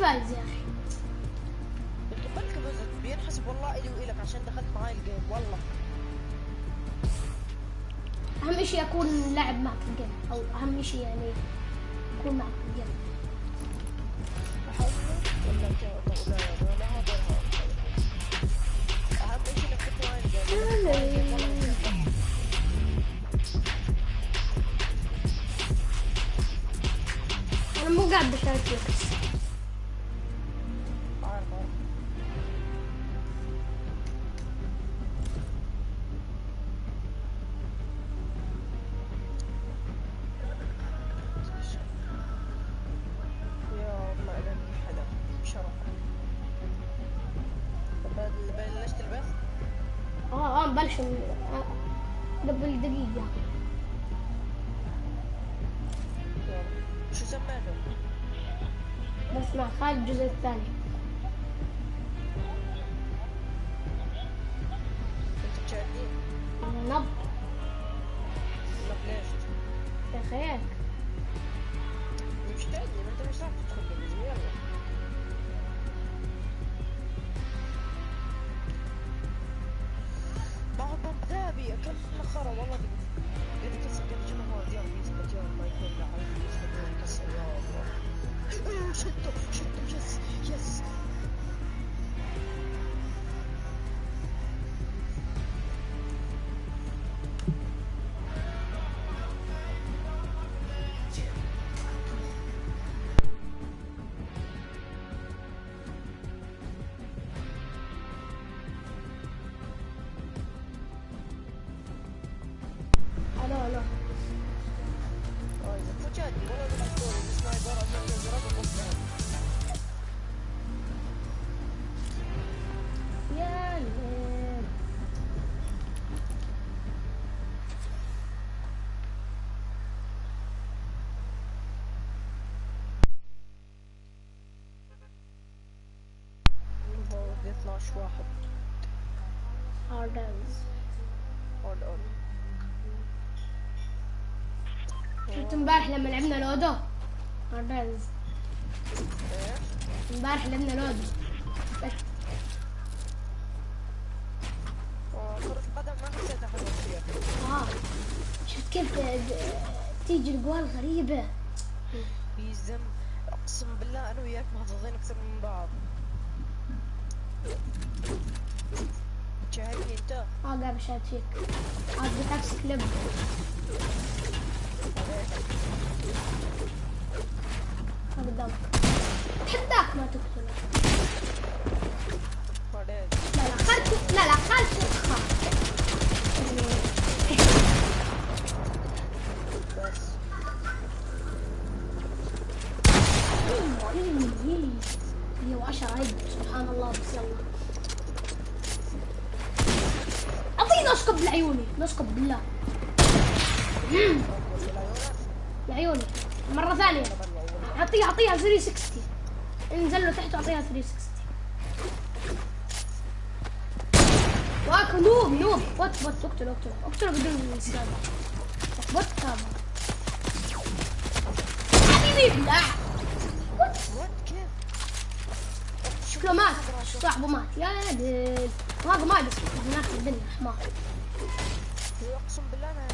فايز يا أخي. بز- بينحسب والله إلي وإلك عشان دخلت معاي ال game والله. أهم شيء أكون لاعب معك في ال game أو أهم شيء يعني أكون معك في ال game. أنا مو قاعد بشارك ذهبي اكل خرا والله قد كسر قد جمهور يلا يثبت يلا ما يكون يثبت يلا كسر يا الله أيوه شدته شدته يس يس هاردنز اون اون شفت امبارح لما لعبنا لودو؟ هاردنز إيش؟ امبارح لعبنا لودو. بس. كرة القدم ما حسيتها حلوة كثير آه. شفت كيف د- تيجي الجوال غريبة. يزم أقسم بالله أنا وياك محظوظين أكثر من بعض. آه قاعد بشاهد فيك. عاد بتعكس كليب ها قدامك. تحداك ما لا لا لا لا بس. وعشرة عد سبحان الله بس يلا. اسكب لعيوني نسكب بالله. لعيوني مرة ثانية. أعطيها أعطيها 360 انزل له تحت وأعطيها 360 واك نوب نوب. بوت بوت اقتله اقتله. اقتله بدون سكاب بوت كامل حبيبي لا؟ شكله مات. صاحبه مات. يا ديل هذا ما هناك في الدنيا حمار. أقسم بالله أنا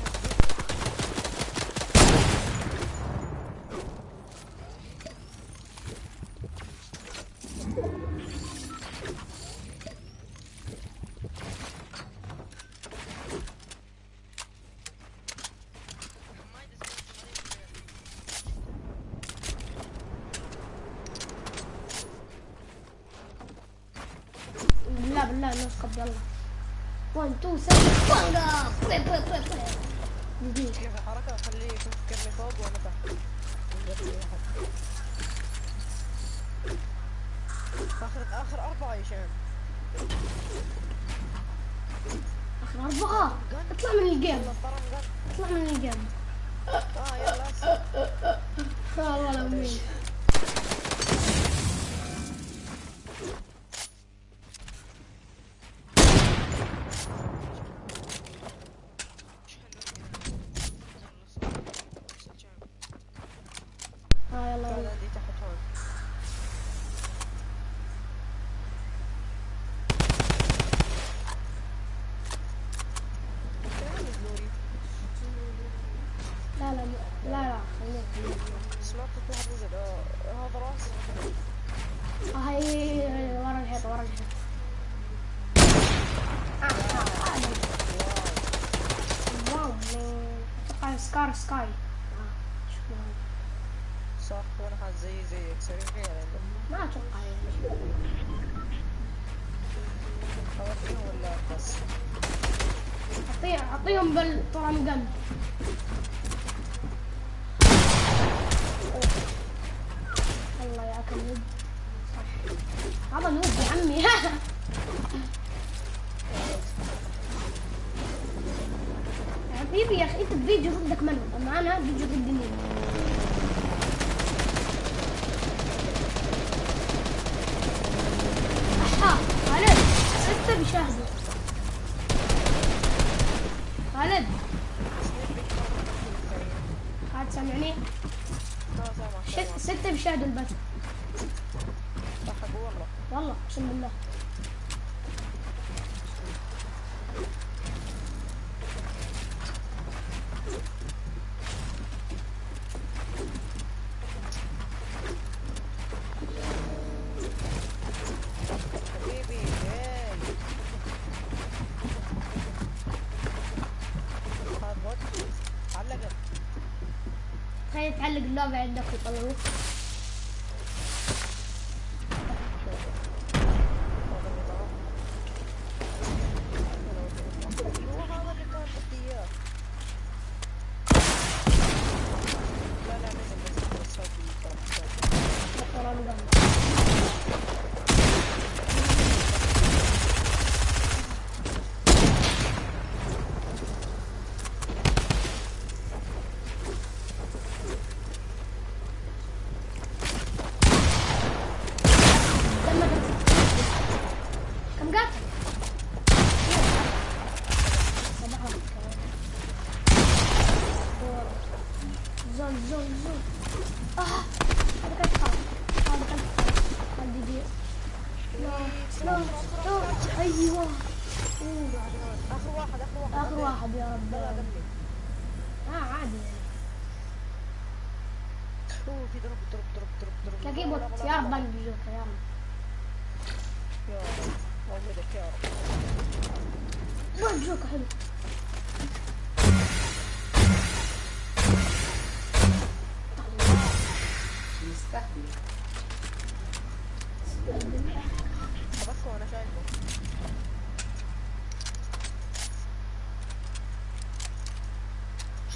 فوق وأنا تحت آخر اخر أربعة يا شام آخر أربعة؟ اطلع من الجيم. اطلع من الجيم آه يلا هسه. والله العظيم آه يلا تعال يلا عندي تحت هون سكاي صح وأنا حاط زي يعني ما أتوقع يعني ولا بس اعطيه اعطيهم بالطرمقم الله ياك النوب صح. هذا نوب يا عمي. حبيبي يا أخي انت بفيديو ضدك منو أما أنا فيديو ضد مين أحا خالد ستة بيشاهدوا خالد. خالد سامعني؟ ستة بيشاهدوا البث. والله. اقسم بالله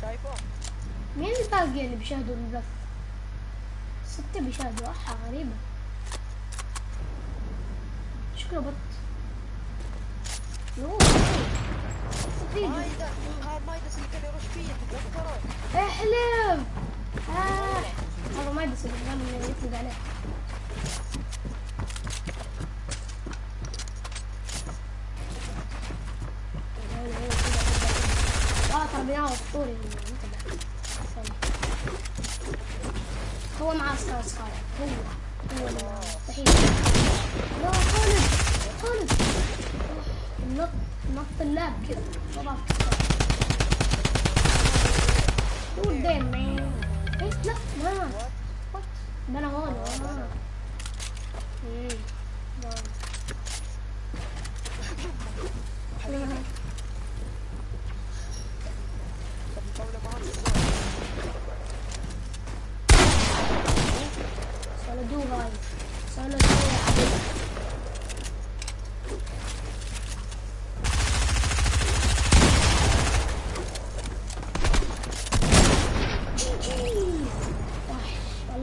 شايفه؟ مين الباقي اللي بيشاهدوا البث؟ ستة بيشاهدوا. أحا غريبة. شكله بط يوه هذا مايدس اللي كان يرش فيه تذكره احلم. آه. هذا اللي يطلق عليه. آه انتبه استنى. هو معاه سكاي سكاي هو هو اللي لا خالد خالد نط نط اللاب كذا طبعا damn man? إيه لا وات ده أنا هون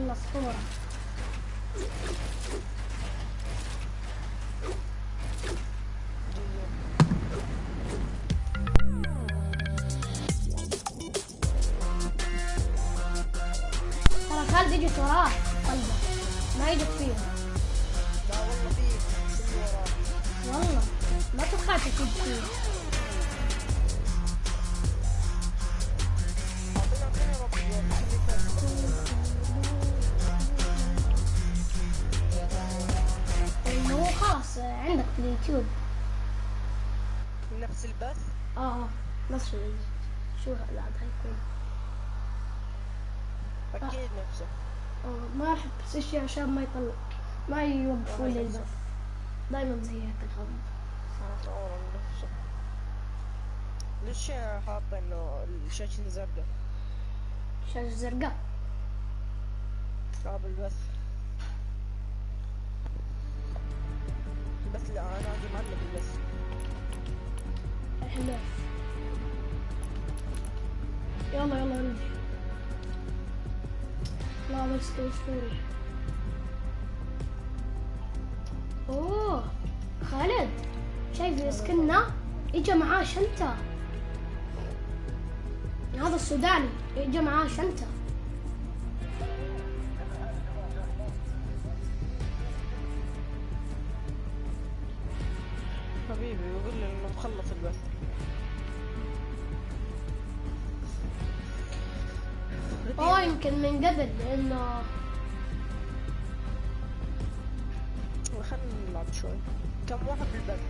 на 40. عشان ما يطلع ما يوقفوا لي البث. دايما زي هيك الخبر ليش حاطة إنه الشاشة زرقاء شاشة زرقاء. شباب البث البث لا أنا عندي معلق البث الحين يلا يلا نمشي لا بس اسطوري شايف سكننا إجا معاه شنطة. هذا السوداني إجا معاه شنطة. حبيبي بيقول لي إنه مخلص البث. اوه يمكن من قبل لأنه خلينا نلعب شوي. كم واحد بالبث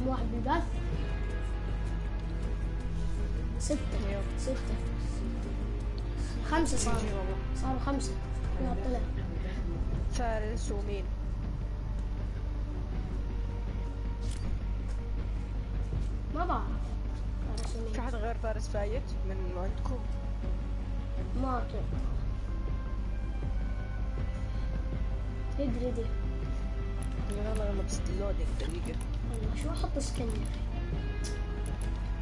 كم واحد بالبث ستة. ستة. خمسة صاروا صاروا خمسة. لا طلع. فارس ومين؟ ما بعرف. فارس ومين. في حد غير فارس فايت من عندكم؟ ما أتوقع ادري ادري يلا يلا بس دقيقة. شو أحط skin؟ يا أخي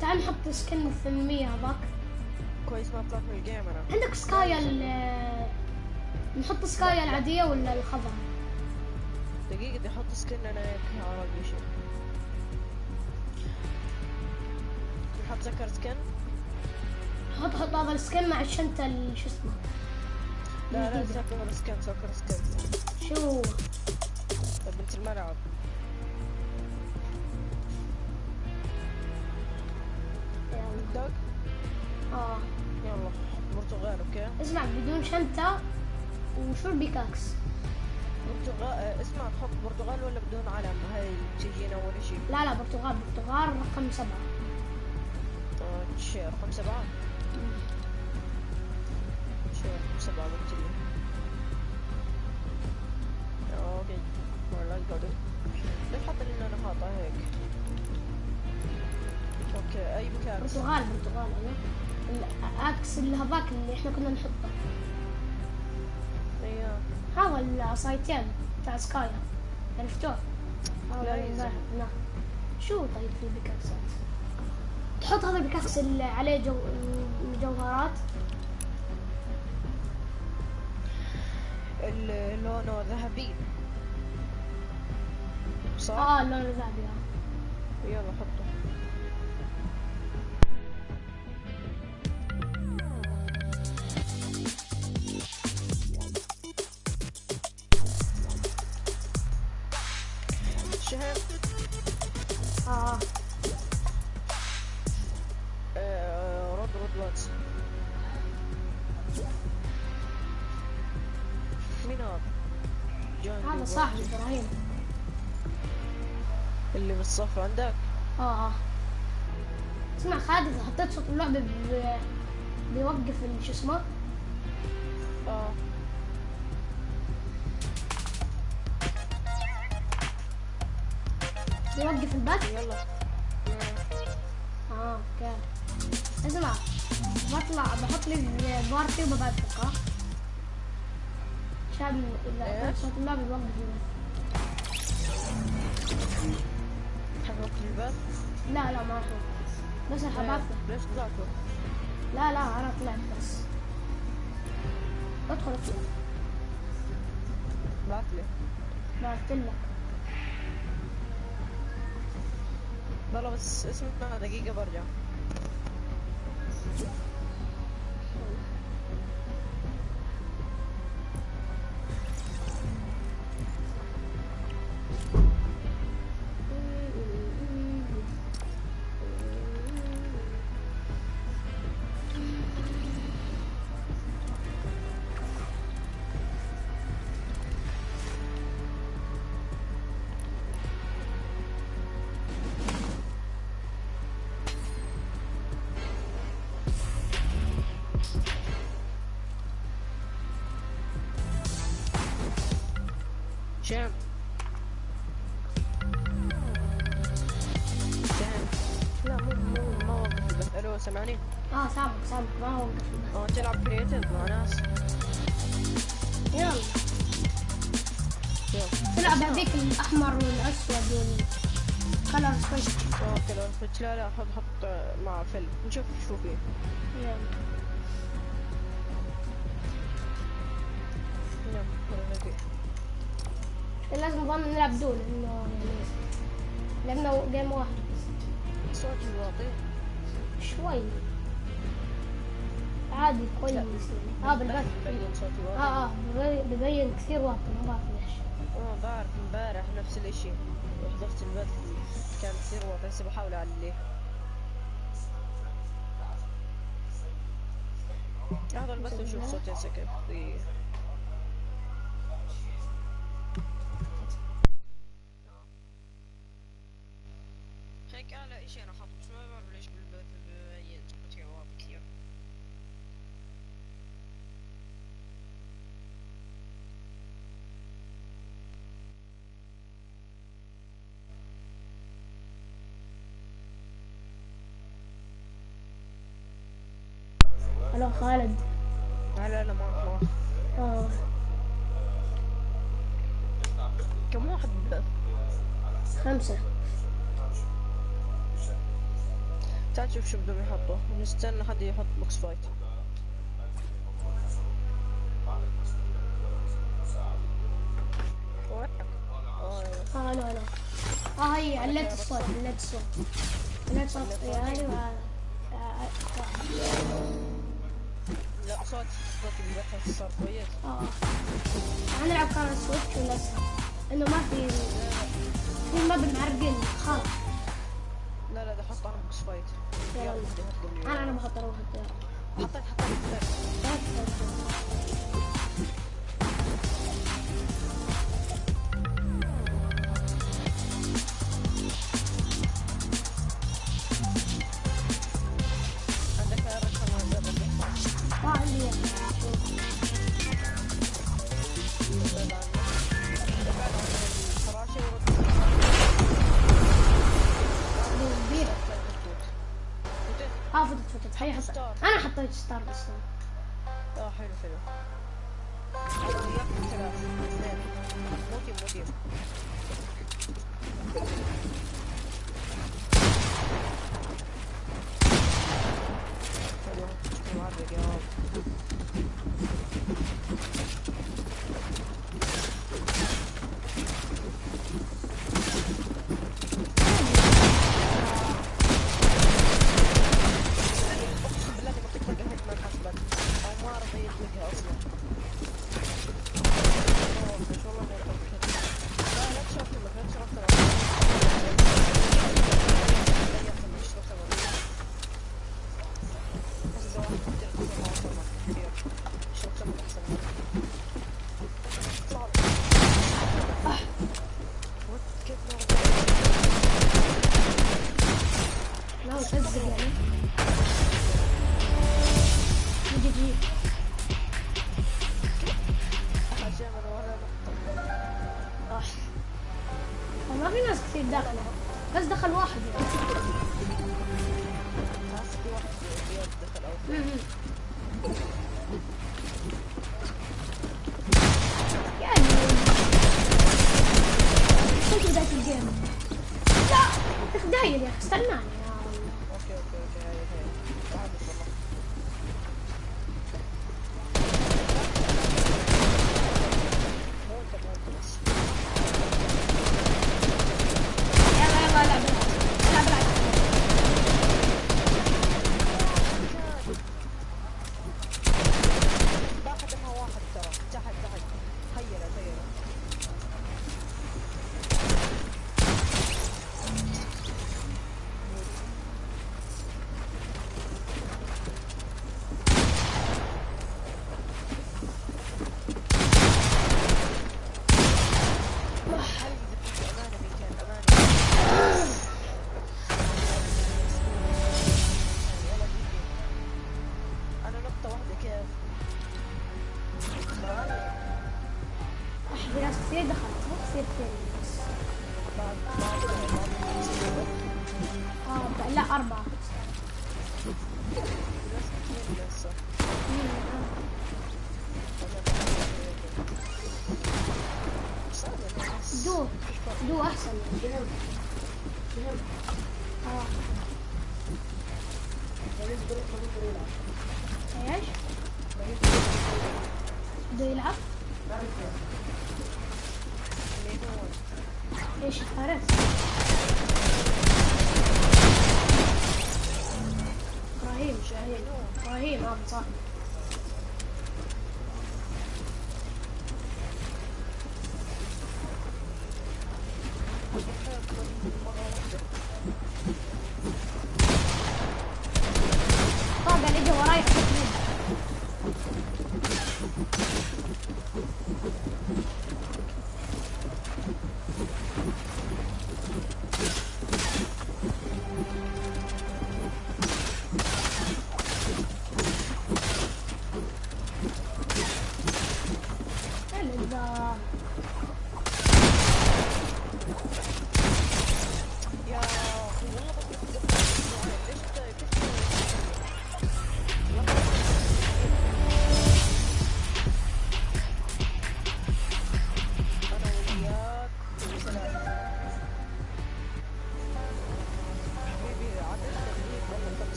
تعال نحط skin الثمانية هذاك. كويس ما طلعت من ال game أنا عندك سكايا ال نحط سكايا العادية ولا الخضراء؟ دقيقة بدي أحط سكن أنا هيك على شيء نحط سكر سكن. حط حط هذا السكن مع الشنطة ال- شو اسمه؟ لا لا. سكر سكن سكر سكن. شو؟ بنت الملعب. دق آه. يلا برتغال أوكي اسمع بدون شنطة وشو ال pickaxe؟ برتغال آه، اسمع تحط برتغال ولا بدون علم؟ هاي تجينا أول شيء لا لا برتغال برتغال رقم سبعة. آه، رقم سبعة؟ رقم سبعة قلت لي. آه، okay. والله قاعد ليش حاط لي أنا حاطه هيك. okay أي مكان برتغال برتغال ال axe اللي هذاك اللي إحنا كنا نحطه أيوه هذا العصايتين بتاع سكايا عرفتوه؟ لا اللي هناك. شو طيب في ال pickaxe ات؟ تحط هذا ال pickaxe اللي عليه جو... مجوهرات ال- لونه ذهبي صح؟ آه اللون الذهبي آه. يلا حطه شهر آه. آه، رد رد واتس. مين هذا؟ هذا صاحبي. إبراهيم. اللي بالصف عندك؟ آه آه. اسمع خالد إذا حطيت صوت اللعبة بي... بيوقف شو اسمه؟ آه. البث يلا. آه أوكي. اسمع بطلع بحط لي بارتي وببثق ها عشان اذا اللعبة بيوقف حقك البث لا لا ما أحط بس الحباثة ليش طلعتوا؟ لا لا أنا طلعت بس. ادخل اطلع بعت لي. بس اسمع دقيقة برجع هذيك الأحمر والأسود والكلر سويتش آه كذا فتش لا لا حط حط مع فيلم. نشوف شو فيه. لازم نظل نلعب دول إنه يعني لعبنا جيم واحد. صوتي واطي شوي. عادي كويس. يعني. آه بالبث. آه آه ببين- ببين كثير واطي ما بعرف ليش. آه بعرف امبارح نفس الإشي. حضرت البث كان كثير واطي هسه بحاول اعليه أحضر البث وشوف صوتي هسه كيف ألو خالد. لا لا لا ما آه. كم واحد بالبث خمسة. تعال شوف شو بدهم يحطوا. نستنى حد يحط box fight؟ آه، آه ألو ألو آه هي علت الصوت علت الصوت. علت صوت عيالي وهذا آه، لا صوت صوت البث صار كويس. آه. آه نلعب كان سويتش ولا انه ما في في ماب معرقين خلاص لا لا ده حط أنا بوكس فايت يلا. أنا أنا بحط أروح. حطيت حطيت. حطيت آه، لا أربعة. دو. دو أحسن. آه. إيش؟ بده يلعب؟ إيش اختارت؟ إبراهيم شاهين إبراهيم آه، ابو صاحبي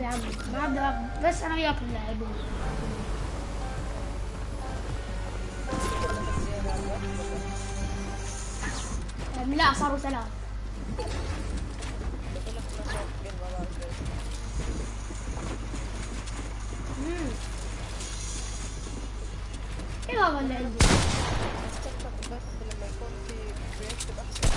بعض يا عم. بس أنا وياك نلعبون لا صاروا ثلاث إيه هذا اللي عندي بس لما يكون في احسن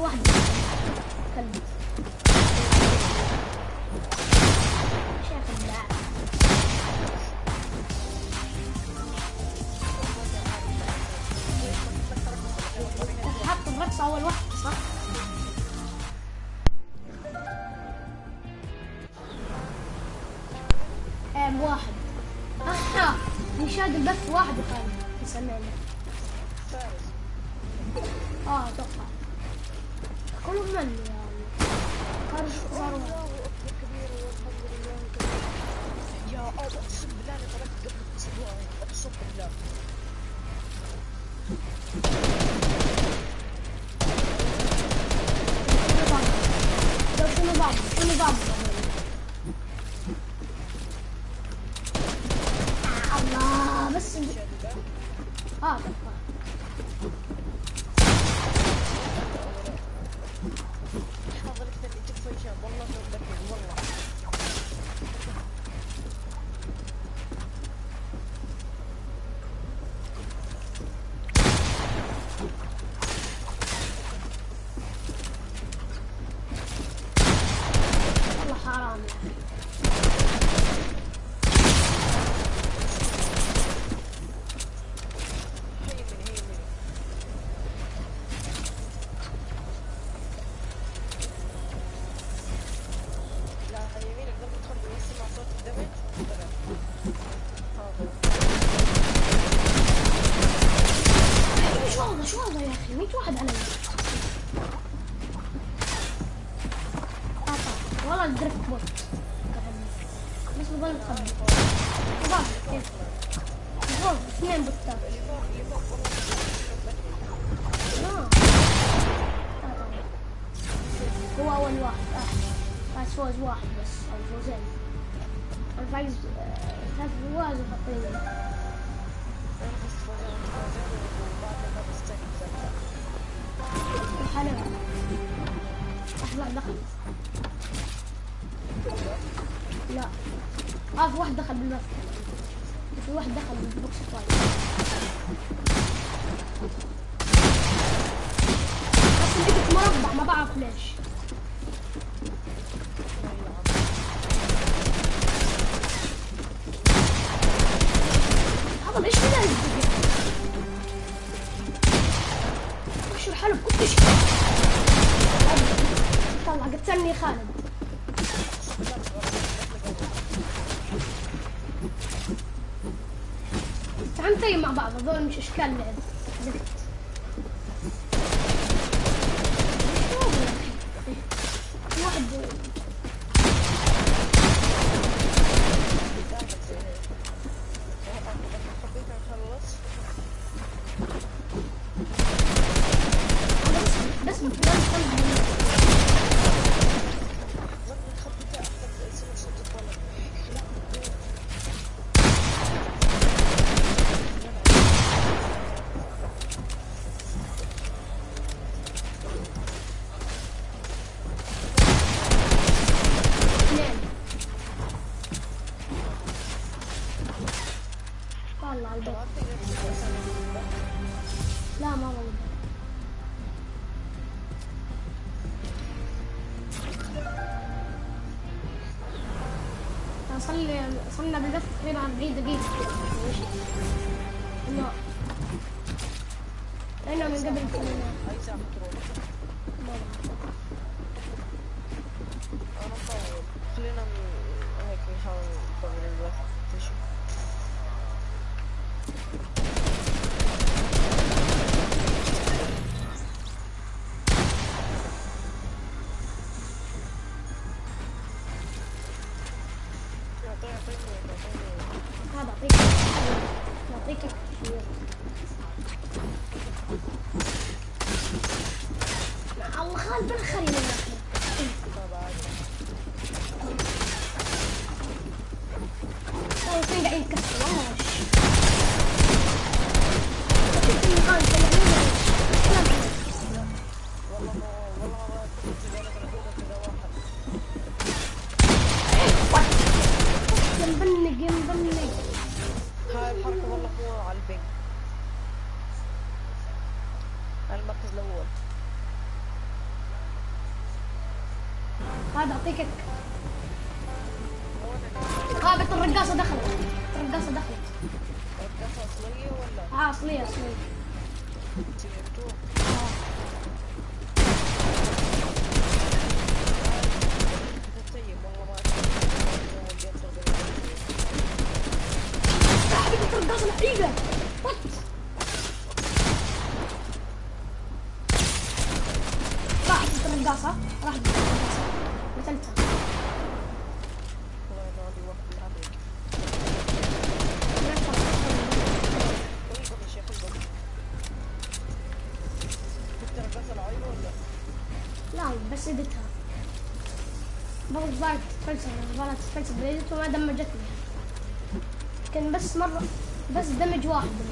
واحده طب إيش كده؟ وحشوا الحلب كنتش طلع قتلني خالد. تعال نطيب مع بعض هذول مش إشكال لعب. también que me I don't it. بس مرة. بس دمج واحد.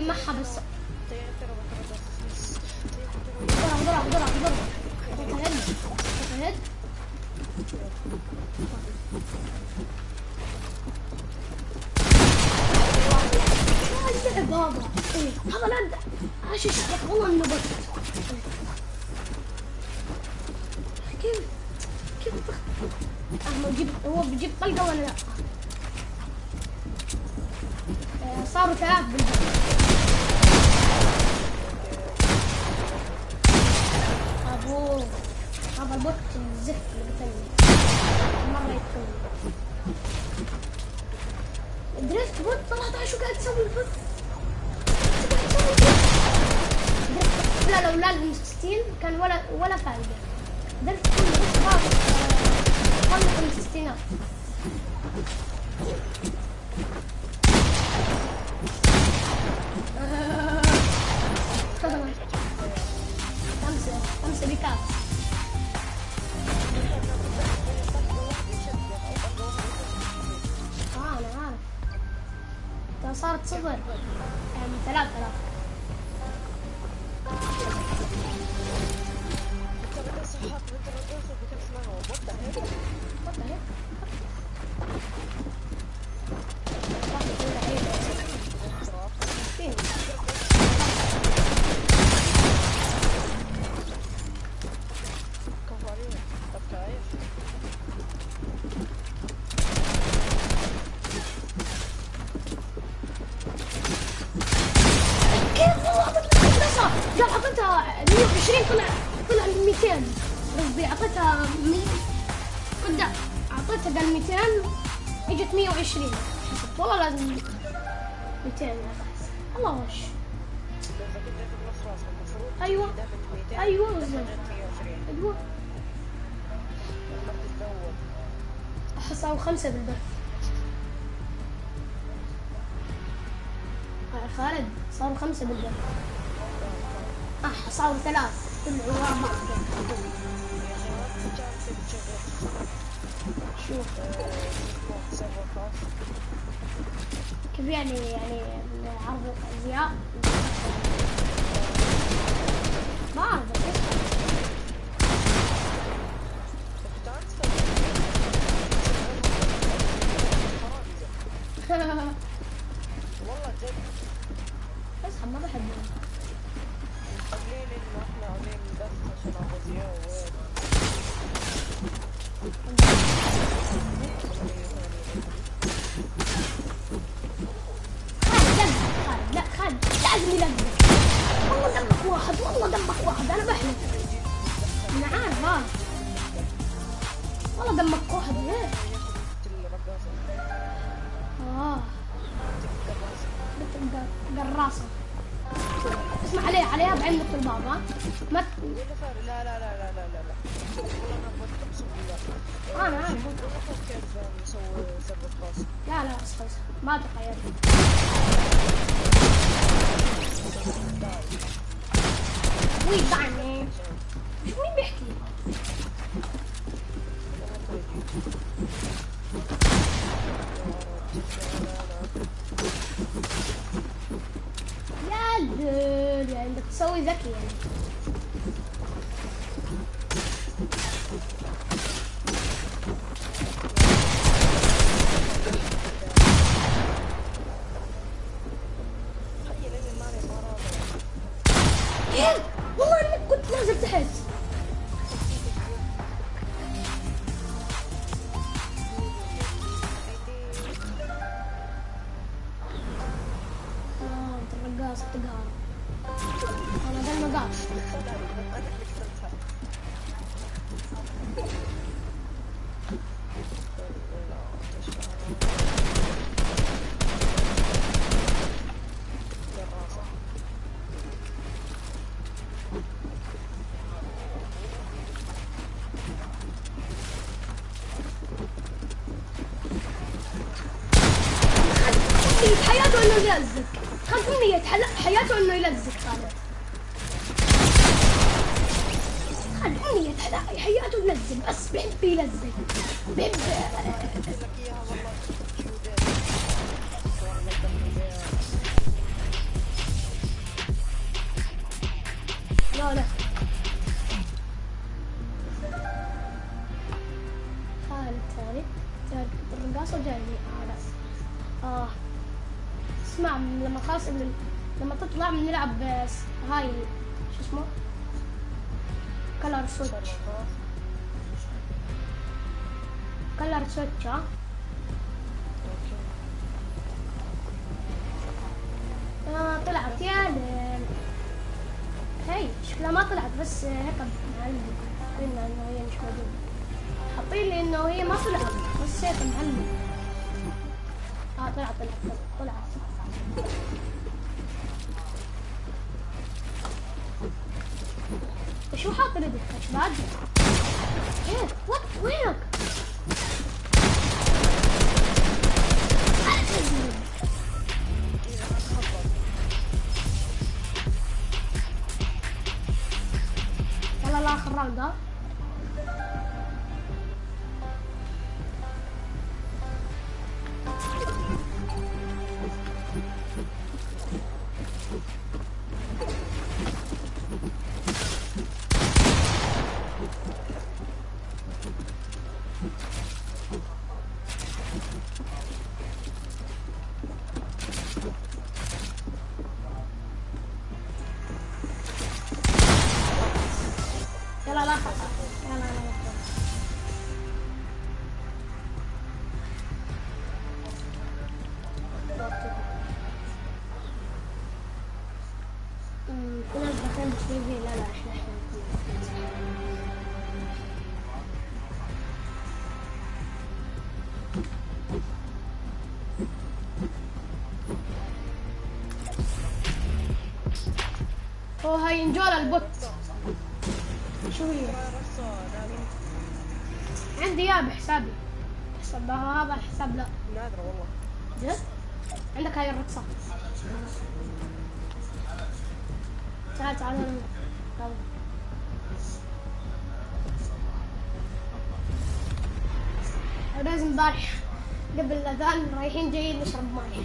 معها بس وات 13 وقاعد تسوي الفوز لا لو لاعب 60 كان ولا ولا فايدة. درت كل بس باغي آه، خلص الستينات خمسة خمسة بكاس. صارت صفر يعني 3000 أيوه. أيوه. بالظبط أيوه حصلوا خمسة بالبث خالد صاروا خمسة بالبث آه صاروا ثلاث كل ورا شوف. كيف يعني يعني عرض الأزياء؟ Mom, كيف لا ما مين بيحكي يا لول يعني بدك تسوي ذكي يعني. خصمي ميت حياته إنه يلزق خالد خالد ميت حياته يلزق بس بحب يلزق بحب لا لا. خالد ثالث ثالث الرقاصة جايني آه. اسمع لما خلاص لما تطلع بنلعب بس هاي شو اسمه؟ color switch. color switch ها؟ آه طلعت. يا هي شكلها ما طلعت بس هيك معلم قلنا إنه هي مش موجودة. حاطين لي إنه هي ما طلعت بس هيك معلم آه طلعت طلعت طلعت. شو حاط دكتور بعد. إيه وات وينك؟ يلا لا اخر راوند انجولا البوت شو هي؟ عندي اياه بحسابي حساب هذا الحساب لا نادرة والله جد؟ عندك هاي الرقصة تعال تعال. تعال. لازم امبارح قبل الاذان رايحين جايين نشرب ماي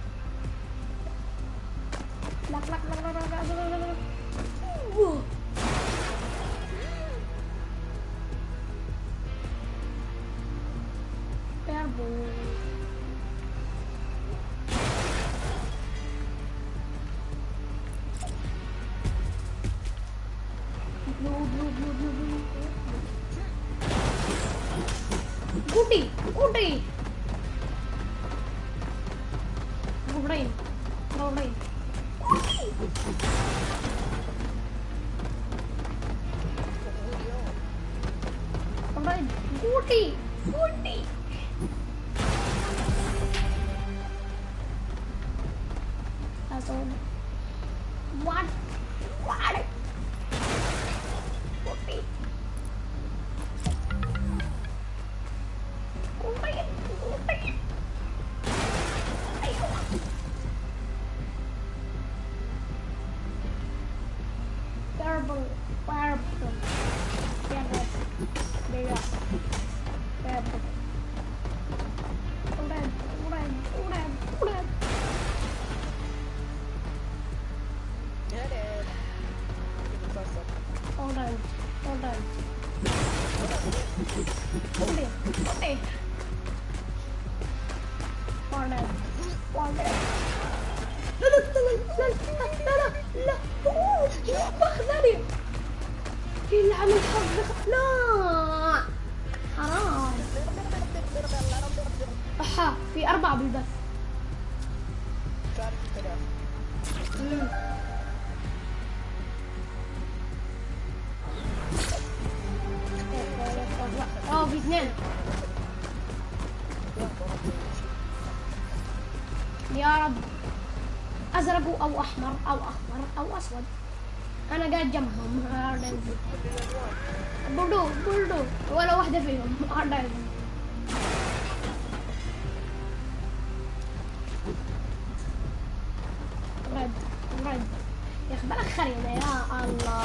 خريطة يا الله.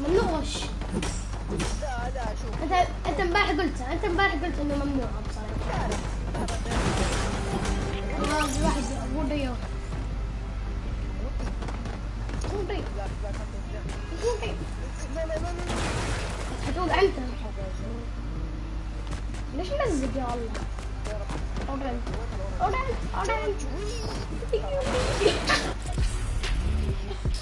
ممنوعش انت انت امبارح قلت انت امبارح قلت انه ممنوع بصراحة خلاص واحد مو ضيوف هتوقع انت ليش مزق يا الله اورنج اورنج اورنج